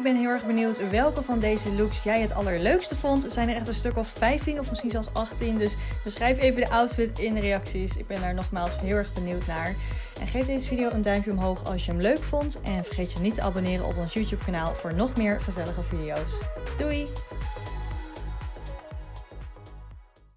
Ik ben heel erg benieuwd welke van deze looks jij het allerleukste vond. Er zijn er echt een stuk of 15 of misschien zelfs 18. Dus beschrijf even de outfit in de reacties. Ik ben daar nogmaals heel erg benieuwd naar. En geef deze video een duimpje omhoog als je hem leuk vond. En vergeet je niet te abonneren op ons YouTube kanaal voor nog meer gezellige video's. Doei!